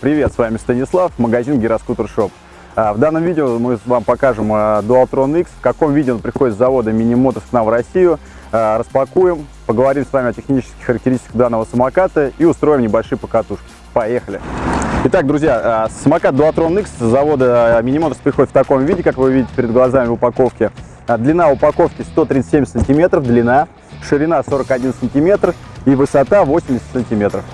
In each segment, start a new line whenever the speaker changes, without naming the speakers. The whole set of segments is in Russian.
Привет! С вами Станислав, магазин Гироскутер Шоп. А, в данном видео мы вам покажем а, Dualtron X, в каком виде он приходит с завода Mini Motors к нам в Россию. А, распакуем, поговорим с вами о технических характеристиках данного самоката и устроим небольшие покатушки. Поехали! Итак, друзья, самокат Dualtron X с завода Mini Motors приходит в таком виде, как вы видите перед глазами в упаковке. Длина упаковки 137 сантиметров, длина, ширина 41 сантиметр и высота 80 сантиметров.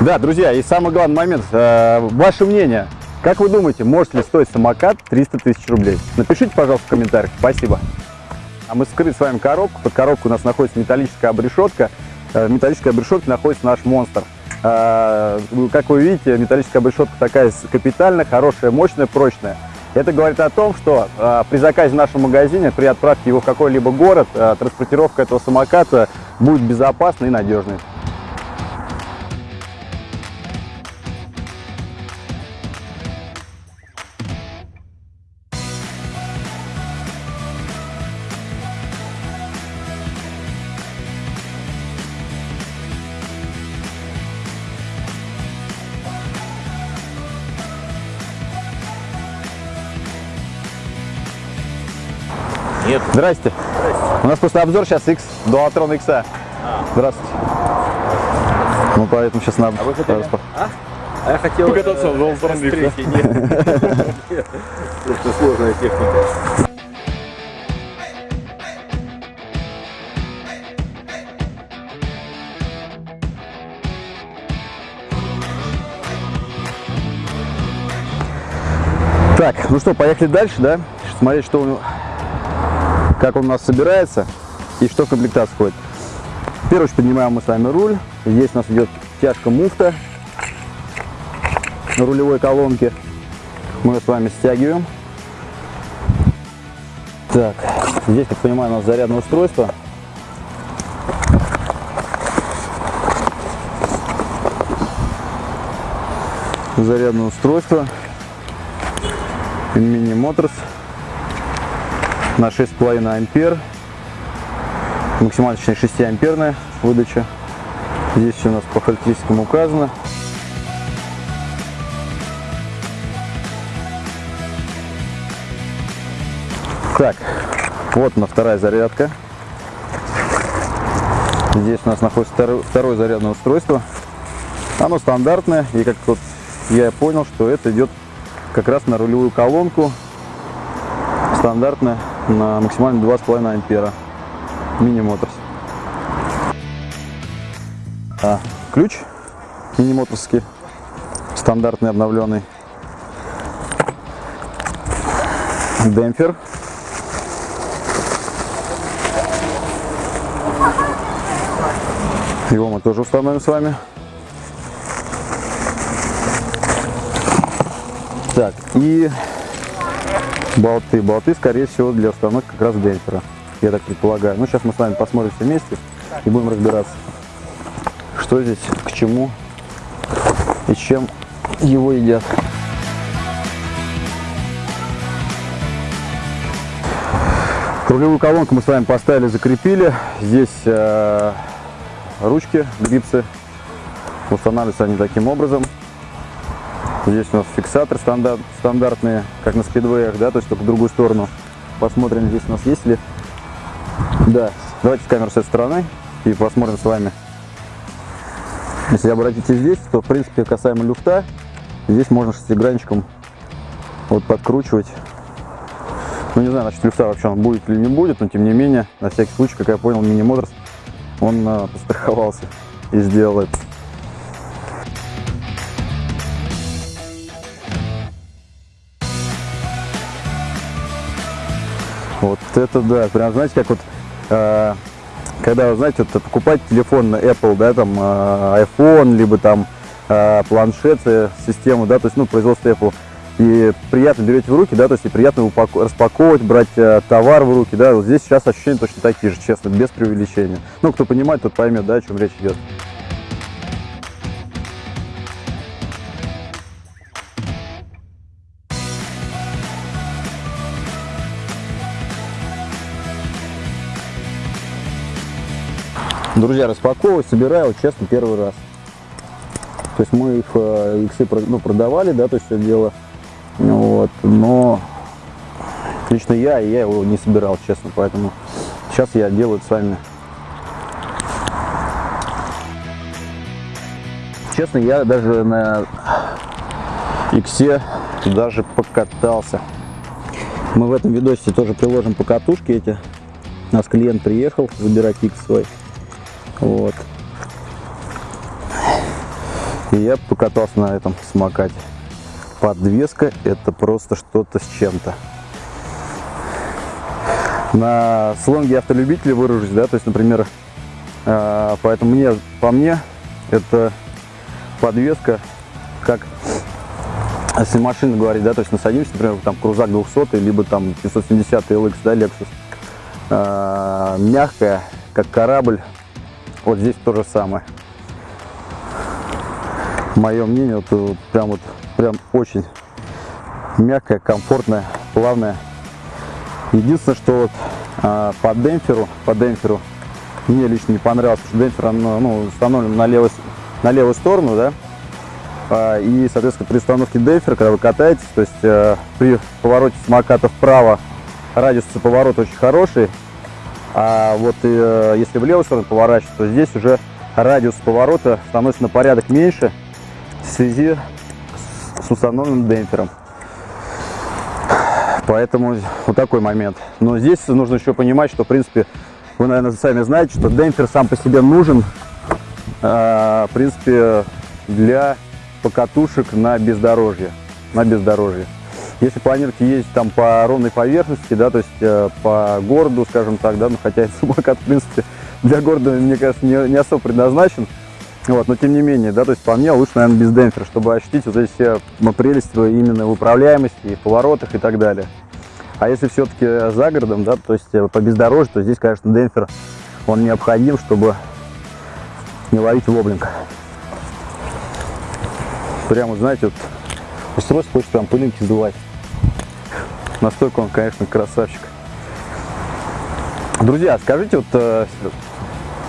Да, друзья, и самый главный момент, э, ваше мнение, как вы думаете, может ли стоить самокат 300 тысяч рублей? Напишите, пожалуйста, в комментариях. Спасибо. А мы скрыли с вами коробку. Под коробкой у нас находится металлическая обрешетка. Э, в металлической обрешетке находится наш монстр. Э, как вы видите, металлическая обрешетка такая капитальная, хорошая, мощная, прочная. Это говорит о том, что э, при заказе в нашем магазине, при отправке его в какой-либо город, э, транспортировка этого самоката будет безопасной и надежной.
Нет.
Здрасте. Здрасте. У нас просто обзор сейчас X, Dualtron X. А. Здравствуйте. Ну, поэтому сейчас надо...
А вы хотели? А? А я хотел...
Покататься в Dualtron X.
Нет. Это сложная техника.
Так, ну что, поехали дальше, да? Смотреть, что у него как он у нас собирается и что в комплектацию входит. В первую очередь поднимаем мы с вами руль. Здесь у нас идет тяжка муфта на рулевой колонке. Мы ее с вами стягиваем. Так, здесь, как понимаю, у нас зарядное устройство. Зарядное устройство. Mini Motors на 6,5 ампер. Максимально, точнее, 6 амперная выдача. Здесь все у нас по характеристикам указано. Так, вот она вторая зарядка. Здесь у нас находится второе, второе зарядное устройство. Оно стандартное, и как вот я понял, что это идет как раз на рулевую колонку. Стандартная на максимально 2,5 ампера. Мини Моторс. А, ключ мини моторский, стандартный обновленный. Демпфер. Его мы тоже установим с вами. Так, и болты. Болты, скорее всего, для установки как раз демпфера, я так предполагаю. Ну, сейчас мы с вами посмотрим все вместе и будем разбираться, что здесь, к чему и чем его едят. Рулевую колонку мы с вами поставили, закрепили. Здесь э, ручки, грипсы. Устанавливаются они таким образом. Здесь у нас фиксатор стандарт, стандартные, как на спидвеях, да, то есть только в другую сторону. Посмотрим, здесь у нас есть ли. Да, давайте камеру с этой стороны и посмотрим с вами. Если обратите здесь, то в принципе касаемо люфта, здесь можно шестигранчиком вот подкручивать. Ну не знаю, насчет люфта вообще он будет или не будет, но тем не менее, на всякий случай, как я понял, Mini Motors, он а, постраховался и сделал это. Вот это да, прям знаете, как вот, э, когда, знаете, вот, покупать телефон на Apple, да, там, э, iPhone, либо там э, планшет, систему, да, то есть, ну, производство Apple, и приятно берете в руки, да, то есть и приятно распаковывать, брать э, товар в руки, да, вот здесь сейчас ощущения точно такие же, честно, без преувеличения. Ну, кто понимает, тот поймет, да, о чем речь идет. Друзья, распаковываю, собираю, честно, первый раз. То есть мы их э, иксы ну, продавали, да, то есть все дело. Вот, но лично я, и я его не собирал, честно, поэтому сейчас я делаю это с вами. Честно, я даже на иксе даже покатался. Мы в этом видосе тоже приложим покатушки эти. У нас клиент приехал забирать икс свой. Вот. И я покатался на этом самокате. Подвеска это просто что-то с чем-то. На слонге автолюбителя выражусь, да, то есть, например, э, поэтому мне, по мне, это подвеска, как если машина говорить, да, то есть насадимся, например, там крузак 200, либо там 570 LX, да, Lexus, э, мягкая, как корабль, вот здесь то же самое. Мое мнение, вот, вот прям вот, прям очень мягкая, комфортная, плавная. Единственное, что вот а, по демпферу, по демпферу мне лично не понравилось, что демпфер он, ну, установлен на левую, на левую сторону, да, А, и, соответственно, при установке демпфера, когда вы катаетесь, то есть э, при повороте самоката вправо радиус поворота очень хороший, а вот э, если в левую сторону поворачивать, то здесь уже радиус поворота становится на порядок меньше в связи с, установленным демпфером. Поэтому вот такой момент. Но здесь нужно еще понимать, что, в принципе, вы, наверное, сами знаете, что демпфер сам по себе нужен, э, в принципе, для покатушек на бездорожье. На бездорожье. Если планируете ездить там по ровной поверхности, да, то есть э, по городу, скажем так, да, ну, хотя этот самокат, в принципе, для города, мне кажется, не, не особо предназначен, вот, но тем не менее, да, то есть по мне лучше, наверное, без демпфера, чтобы ощутить вот эти все м, прелести именно в управляемости, и поворотах и так далее. А если все-таки за городом, да, то есть э, по бездорожью, то здесь, конечно, демпфер, он необходим, чтобы не ловить воблинг. Прямо, знаете, вот устройство хочет прям пылинки сдувать. Настолько он, конечно, красавчик. Друзья, скажите, вот, э,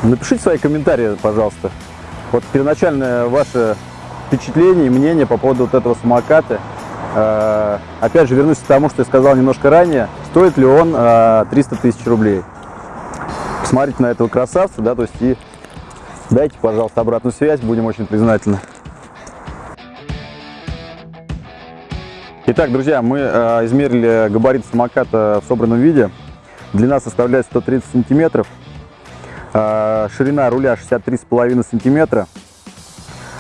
напишите свои комментарии, пожалуйста. Вот первоначальное ваше впечатление и мнение по поводу вот этого самоката. Э, опять же, вернусь к тому, что я сказал немножко ранее. Стоит ли он э, 300 тысяч рублей? Посмотрите на этого красавца, да, то есть и дайте, пожалуйста, обратную связь, будем очень признательны. Итак, друзья, мы э, измерили габарит самоката в собранном виде. Длина составляет 130 сантиметров. Э, ширина руля 63,5 сантиметра.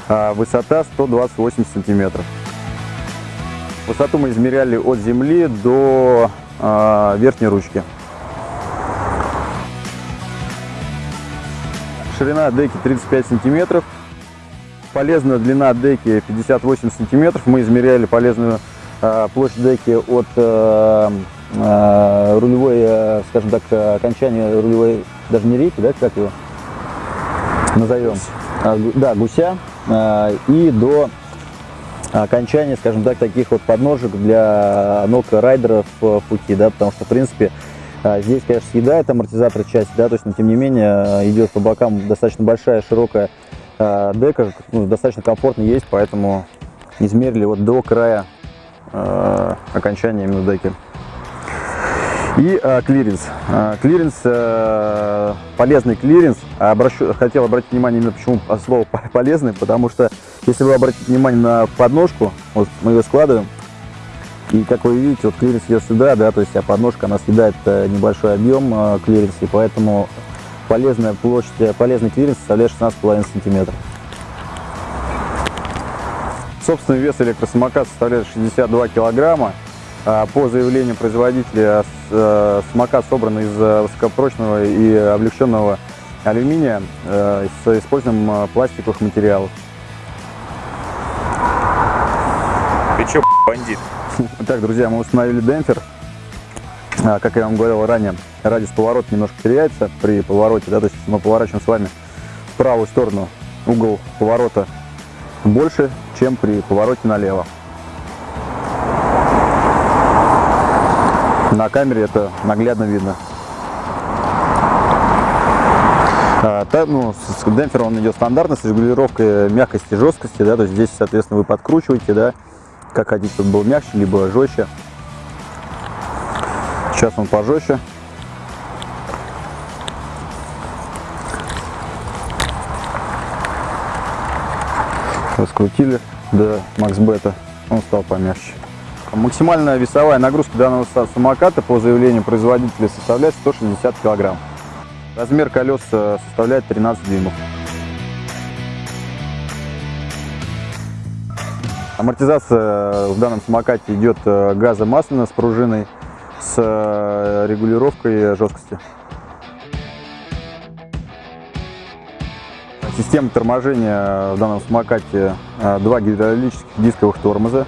Э, высота 128 сантиметров. Высоту мы измеряли от земли до верхней ручки. Ширина деки 35 сантиметров. Полезная длина деки 58 сантиметров. Мы измеряли полезную площадь деки от э, э, рулевой, э, скажем так, э, окончания рулевой, даже не реки, да, как его назовем? А, да, гуся. э, и до окончания, скажем так, таких вот подножек для ног райдеров э, в пути, да, потому что, в принципе, э, здесь, конечно, съедает амортизатор часть, да, то есть, но тем не менее, э, идет по бокам достаточно большая, широкая э, дека, ну, достаточно комфортно есть, поэтому измерили вот до края э, окончания именно деки. И э, клиренс. Э, клиренс, э, полезный клиренс. А Обращу, хотел обратить внимание именно почему слово по- полезный, потому что если вы обратите внимание на подножку, вот мы ее складываем, и как вы видите, вот клиренс идет сюда, да, то есть а подножка она съедает э, небольшой объем э, клиренса, и поэтому полезная площадь, э, полезный клиренс составляет 16,5 сантиметров. Собственный вес электросамоката составляет 62 килограмма. А По заявлению производителя, э, самокат собран из э, высокопрочного и облегченного алюминия э, с использованием пластиковых материалов.
Ты чё, бандит?
Итак, друзья, мы установили демпфер. А, Как я вам говорил ранее, радиус поворота немножко теряется при повороте, да, то есть мы поворачиваем с вами в правую сторону, угол поворота больше, чем при повороте налево. На камере это наглядно видно. А, ну, демпфером он идет стандартно, с регулировкой мягкости и жесткости, да, то есть здесь, соответственно, вы подкручиваете, да, как хотите, чтобы был мягче, либо жестче. Сейчас он пожестче. Раскрутили до макс бета, он стал помягче. Максимальная весовая нагрузка данного самоката по заявлению производителя составляет 160 килограмм. Размер колес э, составляет 13 дюймов. Амортизация в данном самокате идет э, газомасляная с пружиной с э, регулировкой жесткости. Система торможения в данном самокате два гидравлических дисковых тормоза,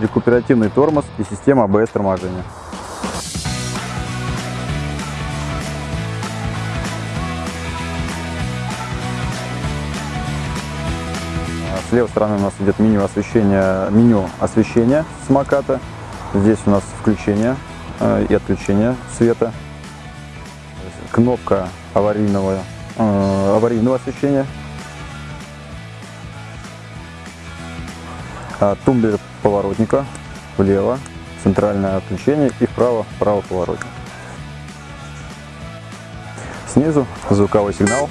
рекуперативный тормоз и система ABS торможения. С левой стороны у нас идет меню освещения, меню освещения самоката. Здесь у нас включение и отключение света. Кнопка аварийного, аварийного освещения. Тумблер поворотника влево, центральное отключение и вправо, вправо поворотник. Снизу звуковой сигнал.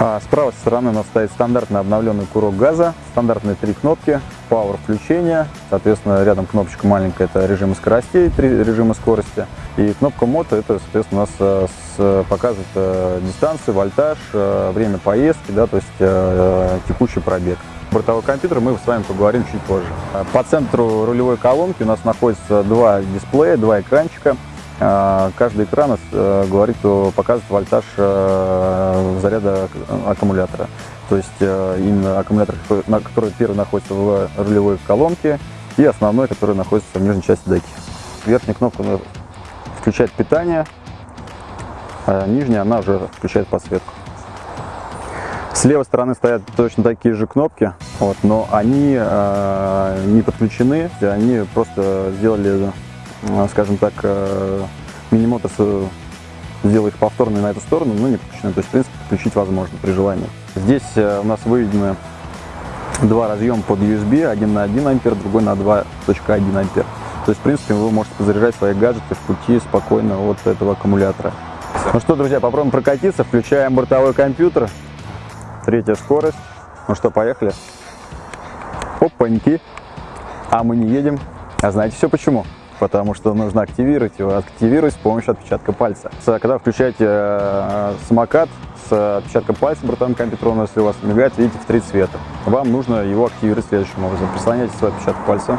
А с правой стороны у нас стоит стандартный обновленный курок газа, стандартные три кнопки, Power включение, соответственно рядом кнопочка маленькая, это режимы скоростей, три режима скорости, и кнопка мото, это соответственно у нас с, показывает э, дистанцию, вольтаж, э, время поездки, да, то есть текущий пробег. Бортовой компьютер мы с вами поговорим чуть позже. По центру рулевой колонки у нас находится два дисплея, два экранчика. А, каждый экран э, говорит, показывает вольтаж э, заряда аккумулятора. То есть э, именно аккумулятор, который первый находится в рулевой колонке, и основной, который находится в нижней части деки. Верхняя кнопка включает питание, нижняя она уже включает подсветку. С левой стороны стоят точно такие же кнопки, вот, но они э, не подключены, они просто сделали Э, скажем так, э, мини-моторс сделал их повторно на эту сторону, но не подключены. То есть, в принципе, подключить возможно при желании. Здесь э, у нас выведены два разъема под USB, один на 1 ампер, другой на 2.1 ампер. То есть, в принципе, вы можете позаряжать свои гаджеты в пути спокойно от этого аккумулятора. Ну что, друзья, попробуем прокатиться. Включаем бортовой компьютер. Третья скорость. Ну что, поехали. Опаньки. А мы не едем. А знаете все почему? потому что нужно активировать его, активировать с помощью отпечатка пальца. Когда включаете э, самокат с отпечатком пальца бортовым компьютером, если у вас мигает, видите, в три цвета. Вам нужно его активировать следующим образом. Прислоняйте свой отпечаток пальца,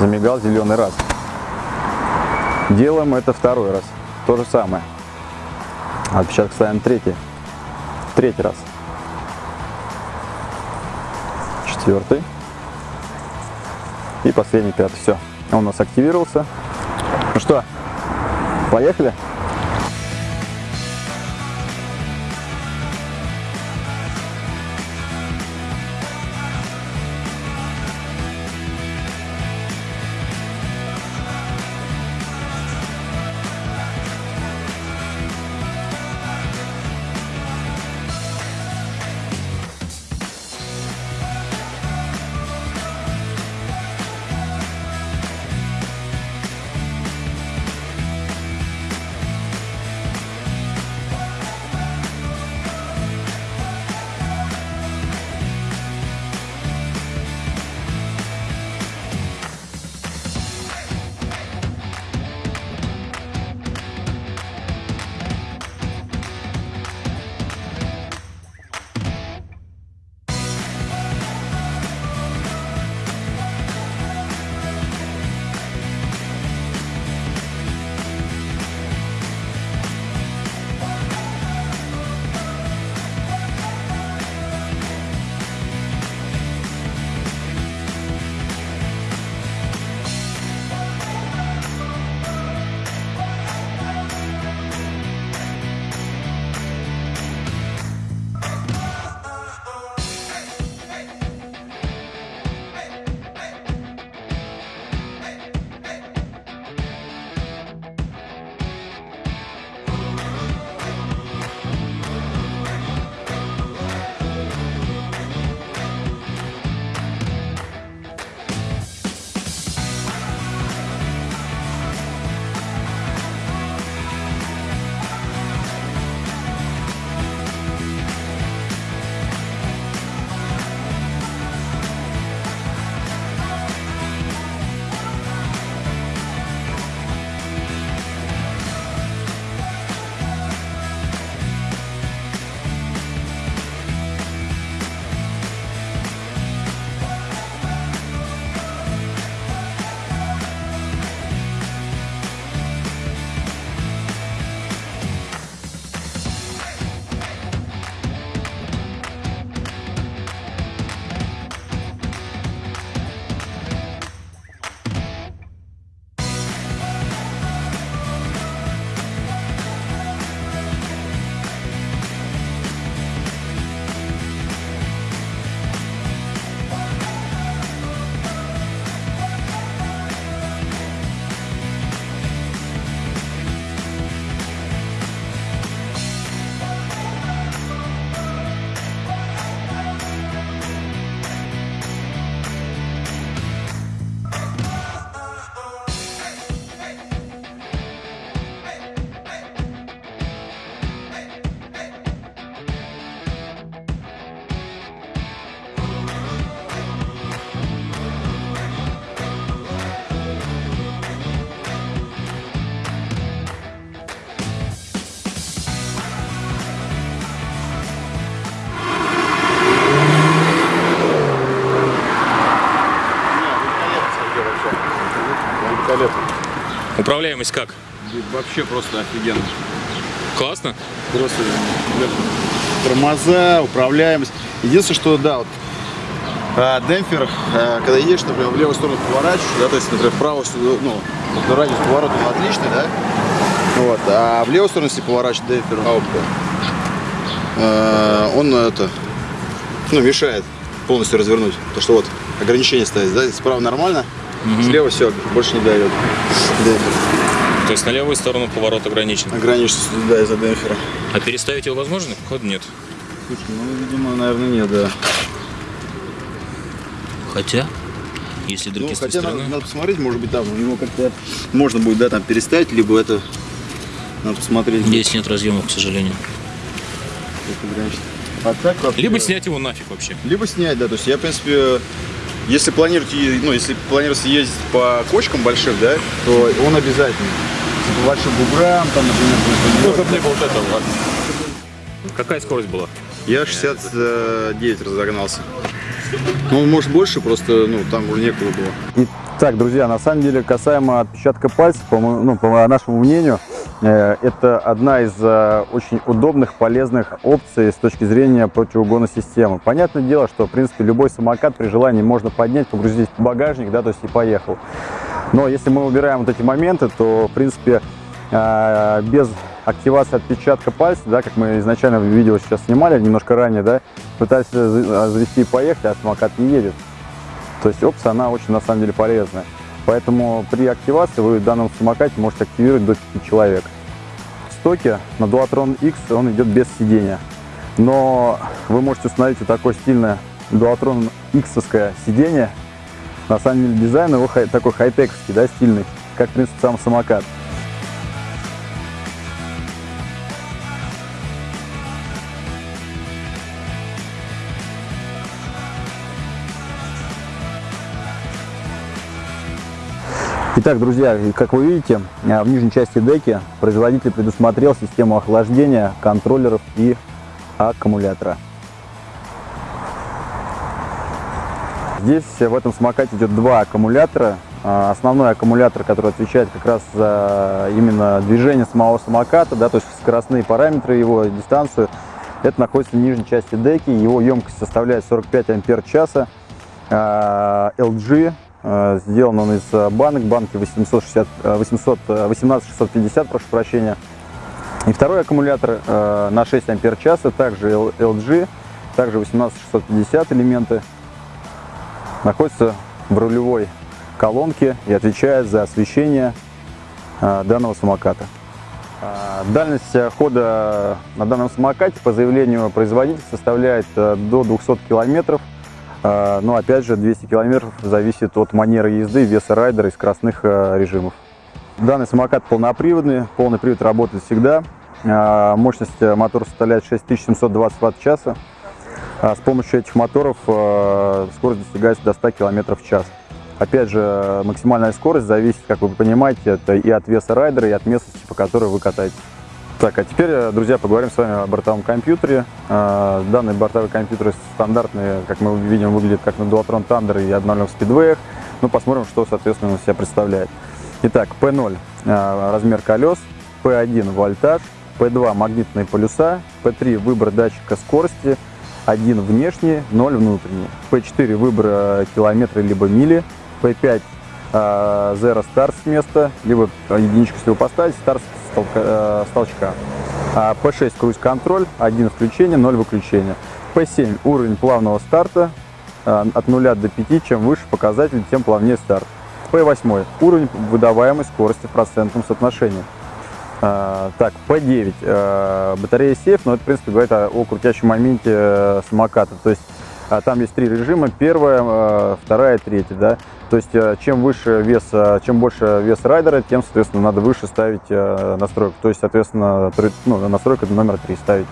замигал зеленый раз. Делаем это второй раз. То же самое. Отпечаток ставим третий. Третий раз. Четвертый. И последний, пятый. Все. Он у нас активировался. Ну что, поехали?
Управляемость как?
Вообще просто офигенно.
Классно?
Просто тормоза, управляемость. Единственное, что да, вот а, демпфер, а, когда едешь, например, в левую сторону поворачиваешь, да, то есть, например, в правую сторону, ну, вот радиус поворота отличный, да, вот, а в левую сторону, если поворачивать демпфер, а, он это, ну, мешает полностью развернуть. То, что вот ограничение стоит, да, справа нормально, слева все, больше не дает. Демпфер.
То есть на левую сторону поворот ограничен.
Ограничен, да, из-за демпфера.
А переставить его возможно? Походу нет.
Слушай, ну, видимо, наверное, нет, да.
Хотя, если
Ну,
другие той
хотя надо,
стороны...
надо посмотреть, может быть, там у него как-то можно будет, да, там переставить, либо это надо посмотреть.
Здесь нет разъемов, к сожалению.
ограничить. А так вообще-
Либо снять его нафиг вообще.
Либо снять, да. То есть я, в принципе, если планируете, ну, если планируете ездить по кочкам большим, да, то он обязательно. По большим буграм, там, например,
Ну,
будет
не было вот этого. Какая скорость была?
Я 69 разогнался. Ну, может больше, просто, ну, там уже некуда было.
Итак, друзья, на самом деле, касаемо отпечатка пальцев, по, ну, по нашему мнению, это одна из э, очень удобных, полезных опций с точки зрения противоугонной системы. Понятное дело, что, в принципе, любой самокат при желании можно поднять, погрузить в багажник, да, то есть и поехал. Но если мы убираем вот эти моменты, то, в принципе, э, без активации отпечатка пальца, да, как мы изначально в видео сейчас снимали, немножко ранее, да, пытались за- завести и поехать, а самокат не едет. То есть опция, она очень на самом деле полезная. Поэтому при активации вы в данном самокате можете активировать до 5 человек. В стоке на Dualtron X он идет без сидения. Но вы можете установить вот такое стильное Dualtron X сиденье. На самом деле дизайн его такой хай-тековский, да, стильный, как, в принципе, сам самокат. Итак, друзья, как вы видите, а, в нижней части деки производитель предусмотрел систему охлаждения контроллеров и аккумулятора. Здесь э, в этом самокате идет два аккумулятора. А, Основной аккумулятор, который отвечает как раз за именно движение самого самоката, да, то есть скоростные параметры его, дистанцию, это находится в нижней части деки. Его емкость составляет 45 ампер часа. LG, э, сделан он из э, банок, банки 860, э, 800, э, 18650, прошу прощения. И второй аккумулятор э, на 6 ампер часа, также LG, также 18650 элементы, находится в рулевой колонке и отвечает за освещение э, данного самоката. Дальность э, хода на данном самокате по заявлению производителя составляет э, до 200 километров. А, Но опять же 200 километров зависит от манеры езды, веса райдера и скоростных э, режимов. Данный самокат полноприводный, полный привод работает всегда. А, Мощность э, мотора составляет 6720 ватт-часа. А С помощью этих моторов э, скорость достигается до 100 км в час. Опять же, максимальная скорость зависит, как вы понимаете, это и от веса райдера, и от местности, по которой вы катаетесь. Так, а теперь, э, друзья, поговорим с вами о бортовом компьютере. Э, Данные бортовые компьютеры стандартные, как мы видим, выглядят как на Dualtron Thunder и 1.0 Speedway. Ну, посмотрим, что, соответственно, он себя представляет. Итак, P0 э, размер колес, P1 вольтаж, P2 магнитные полюса, P3 выбор датчика скорости, 1 внешний, 0 внутренний, P4 выбор километры либо мили, P5 э, Zero Start с места, либо единичку, если поставить, старт с толка- э, с толчка. А P6 круиз-контроль, 1 включение, 0 выключения. P7 уровень плавного старта, э, от 0 до 5, чем выше показатель, тем плавнее старт. P8 уровень выдаваемой скорости в процентном соотношении. А, так, P9 э, батарея сейф, но это, в принципе, говорит о, крутящем моменте э, самоката. То есть а, там есть три режима, первая, э, вторая, третья, да. То есть э, чем выше вес, э, чем больше вес райдера, тем, соответственно, надо выше ставить настройку. То есть, соответственно, ну, настройка номер три ставите.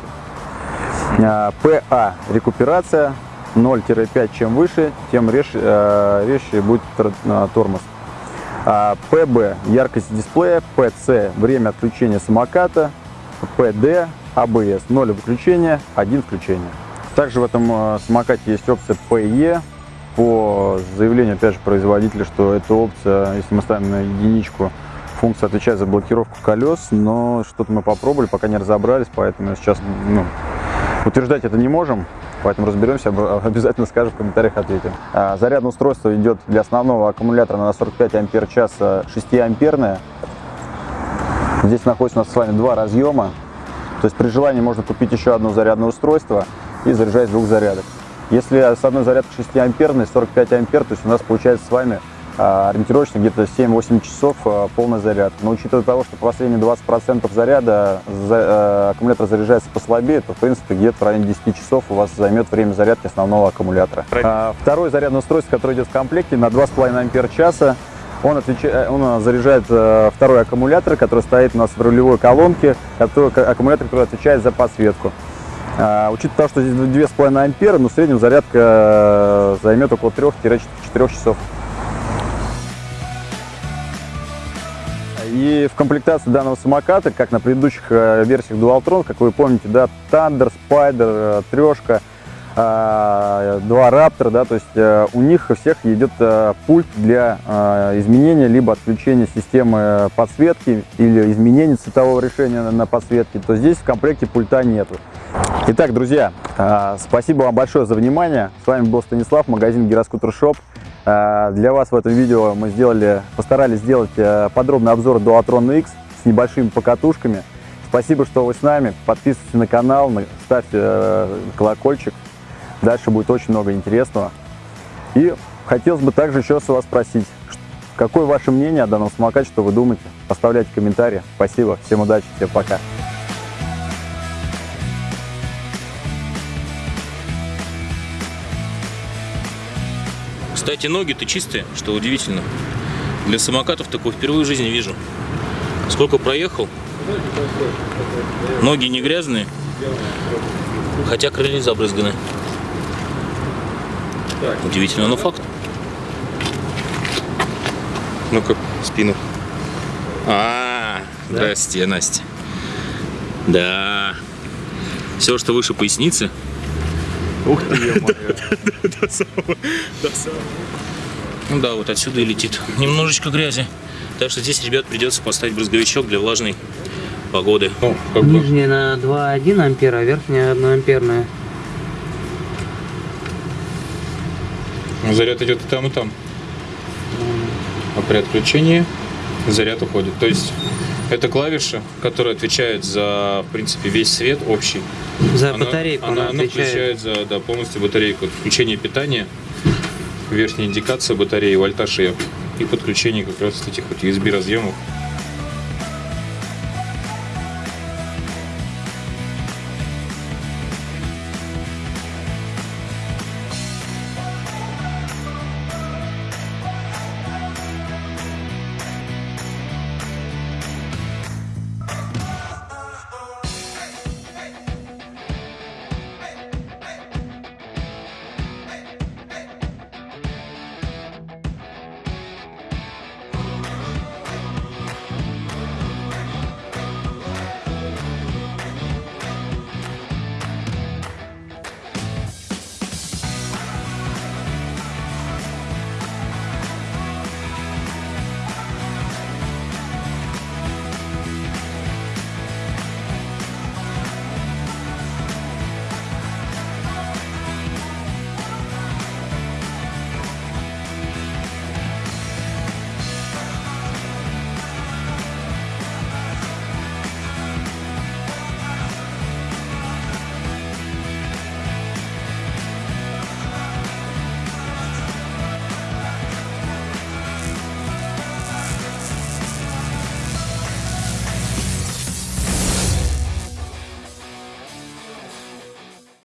А, PA рекуперация 0-5, чем выше, тем э, резче будет тор- тормоз. А, ПБ яркость дисплея, ПЦ время отключения самоката, ПД АБС 0 выключения, 1 включение. Также в этом э, самокате есть опция PE, по заявлению, опять же, производителя, что эта опция, если мы ставим на единичку, функция отвечает за блокировку колес, но что-то мы попробовали, пока не разобрались, поэтому сейчас ну, утверждать это не можем. Поэтому разберемся, об- обязательно скажем в комментариях, ответим. А, Зарядное устройство идет для основного аккумулятора на 45 ампер час 6 амперное. Здесь находится у нас с вами два разъема. То есть при желании можно купить еще одно зарядное устройство и заряжать с двух зарядок. Если с одной зарядкой 6 амперной, 45 ампер, то есть у нас получается с вами а, ориентировочно где-то 7-8 часов а, полный заряд. Но учитывая того, что последние 20% заряда за- а, аккумулятор заряжается послабее, то в принципе где-то в районе 10 часов у вас займет время зарядки основного аккумулятора. А, Второе зарядное устройство, которое идет в комплекте на 2,5 ампер часа, он, отвеча- он а, заряжает э, второй аккумулятор, который стоит у нас в рулевой колонке, который, аккумулятор, который отвечает за подсветку. А, учитывая то, что здесь 2,5 ампера, ну, в среднем зарядка э, займет около 3-4 часов. И в комплектации данного самоката, как на предыдущих э, версиях Dualtron, как вы помните, да, Thunder, Spider, э, трешка, два Raptor, да, то есть э, у них у всех идет э, пульт для э, изменения либо отключения системы подсветки или изменения цветового решения на, подсветке, то здесь в комплекте пульта нету. Итак, друзья, э, спасибо вам большое за внимание. С вами был Станислав, магазин Гироскутер Шоп. Э, Для вас в этом видео мы сделали, постарались сделать подробный обзор Dualtron X с небольшими покатушками. Спасибо, что вы с нами. Подписывайтесь на канал, на- ставьте колокольчик. Дальше будет очень много интересного. И хотелось бы также еще с вас спросить, какое ваше мнение о данном самокате, что вы думаете? Оставляйте комментарии. Спасибо, всем удачи, всем пока.
Кстати, ноги-то чистые, что удивительно. Для самокатов такого впервые в жизни вижу. Сколько проехал? Ноги не грязные, хотя крылья забрызганы. Удивительно, но факт. Ну-ка, спину. А, здрасте, Настя. Да. Все, что выше поясницы,
Ух ты,
до самого. Ну да, вот отсюда и летит. Немножечко грязи. Так что здесь, ребят, придется поставить брызговичок для влажной погоды. Ну.
Нижняя на 2,1 ампера, а верхняя 1 амперная.
Заряд идет и там, и там. А при отключении заряд уходит. То есть это клавиша, которая отвечает за, в принципе, весь свет общий.
За
Она-
батарейку
она,
она,
она
отвечает.
включает за да, полностью батарейку. Включение питания, верхняя индикация батареи, вольтаж и, и подключение как раз этих вот USB разъемов